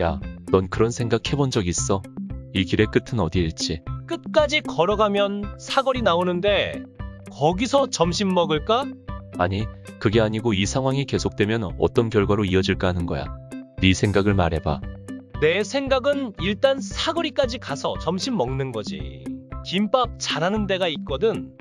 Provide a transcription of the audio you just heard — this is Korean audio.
야, 넌 그런 생각 해본 적 있어? 이 길의 끝은 어디일지. 끝까지 걸어가면 사거리 나오는데 거기서 점심 먹을까? 아니, 그게 아니고 이 상황이 계속되면 어떤 결과로 이어질까 하는 거야. 네 생각을 말해봐. 내 생각은 일단 사거리까지 가서 점심 먹는 거지. 김밥 잘하는 데가 있거든.